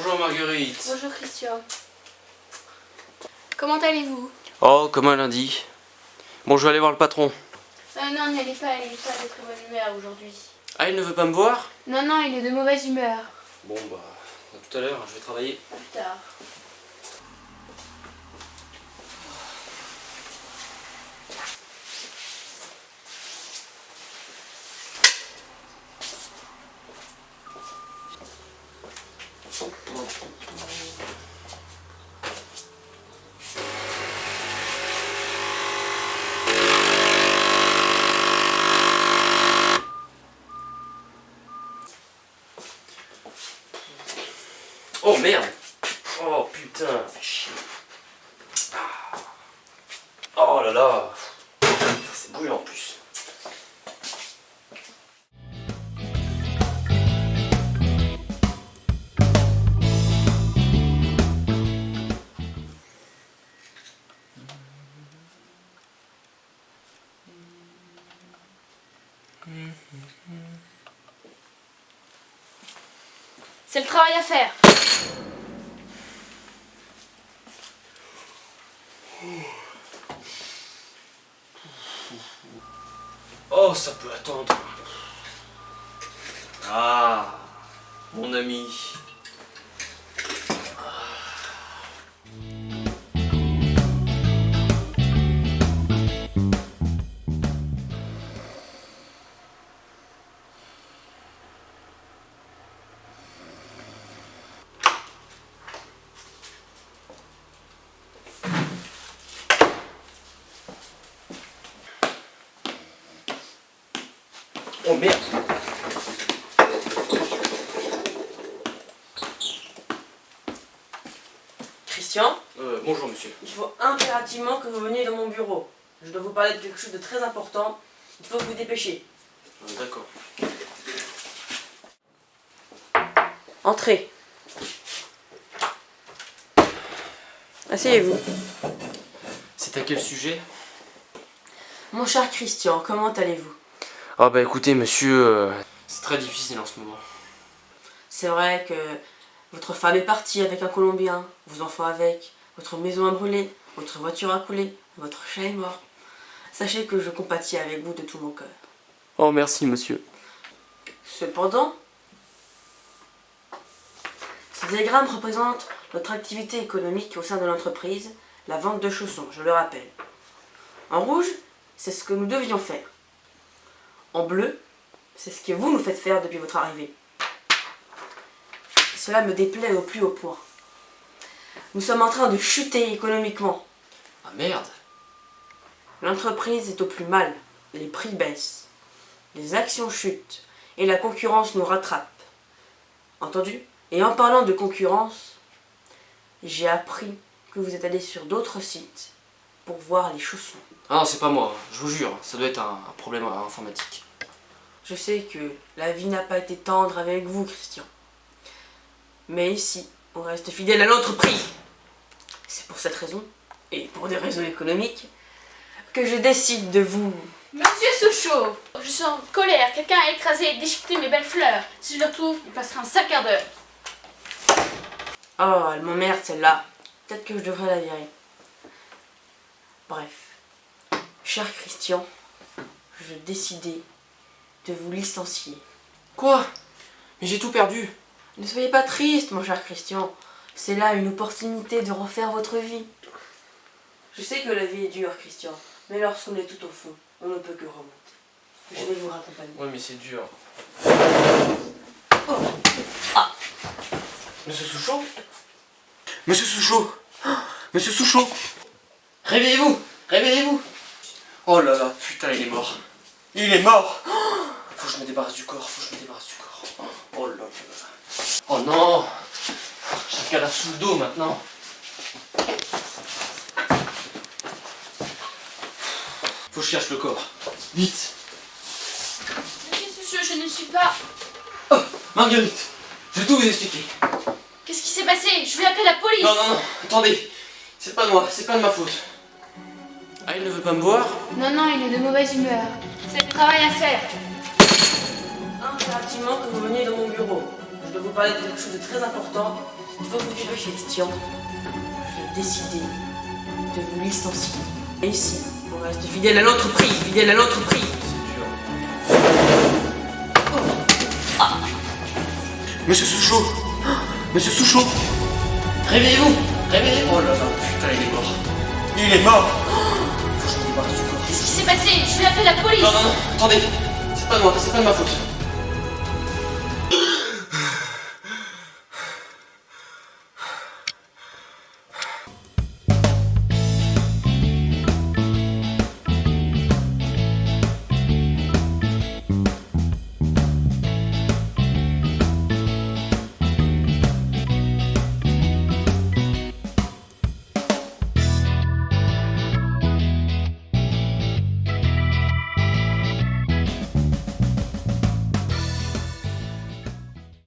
Bonjour Marguerite. Bonjour Christian. Comment allez-vous? Oh, comme un lundi. Bon, je vais aller voir le patron. euh, Non, n'y allez pas, il n'est pas de très bonne humeur aujourd'hui. Ah, il ne veut pas me voir? Non, non, il est de mauvaise humeur. Bon, bah, à tout à l'heure, je vais travailler. À plus tard. Oh merde Oh putain. Ah. Oh là là C'est brûlant en plus. C'est le travail à faire. Oh, ça peut attendre. Ah, mon ami. Oh merde Christian, euh, Bonjour monsieur. il faut impérativement que vous veniez dans mon bureau. Je dois vous parler de quelque chose de très important. Il faut que vous dépêchiez. Euh, D'accord. Entrez. Asseyez-vous. C'est à quel sujet? Mon cher Christian, comment allez-vous? Ah bah écoutez monsieur, euh, c'est très difficile en ce moment. C'est vrai que votre femme est partie avec un Colombien, vos enfants avec, votre maison a brûlé, votre voiture a coulé, votre chat est mort. Sachez que je compatis avec vous de tout mon cœur. Oh merci monsieur. Cependant, ces diagrammes représentent notre activité économique au sein de l'entreprise, la vente de chaussons, je le rappelle. En rouge, c'est ce que nous devions faire. En bleu, c'est ce que vous nous faites faire depuis votre arrivée. Cela me déplaît au plus haut point. Nous sommes en train de chuter économiquement. Ah merde L'entreprise est au plus mal, les prix baissent, les actions chutent et la concurrence nous rattrape. Entendu? Et en parlant de concurrence, j'ai appris que vous êtes allé sur d'autres sites pour voir les chaussons. Ah non, c'est pas moi, je vous jure, ça doit être un, un problème informatique. Je sais que la vie n'a pas été tendre avec vous, Christian. Mais ici, on reste fidèle à l'entreprise. C'est pour cette raison, et pour des raisons économiques, que je décide de vous Monsieur Souchot, je suis en colère. Quelqu'un a écrasé et déchiqueté mes belles fleurs. Si je le retrouve, il passera un quart d'heure. Oh, elle m'emmerde celle-là. Peut-être que je devrais la virer. Bref. Cher Christian, je décidais de vous licencier. Quoi? Mais j'ai tout perdu Ne soyez pas triste, mon cher Christian. C'est là une opportunité de refaire votre vie. Je sais que la vie est dure, Christian, mais lorsqu'on est tout au fond, on ne peut que remonter. Je vais vous raccompagner. Ouais mais c'est dur. Oh. Ah. Monsieur Souchot? Monsieur Souchot Monsieur Souchot Réveillez-vous Réveillez-vous Oh là là, putain il est mort. Il est mort Faut que je me débarrasse du corps, faut que je me débarrasse du corps. Oh là là. Oh non J'ai le cadavre sous le dos maintenant. Faut que je cherche le corps. Vite Monsieur je ne suis pas... Oh Marguerite Je vais tout vous expliquer. Qu'est-ce qui s'est passé? Je vais appeler la police. Non, non, non, attendez. C'est pas moi, c'est pas de ma faute. Ah, il ne veut pas me voir Non, non, il est de mauvaise humeur. C'est le travail à faire. Impérativement que vous veniez dans mon bureau. Je dois vous parler de quelque chose de très important. Il faut que vous cherchiez Christian. J'ai décidé de vous licencier. Et ici, on reste fidèle à l'entreprise, fidèle à l'entreprise. Monsieur Souchot Monsieur Souchot Réveillez-vous Réveillez-vous Oh là là, putain, il est mort. Il est mort Je vais appeler la police Non, non, non, attendez. C'est pas moi, c'est pas de ma faute.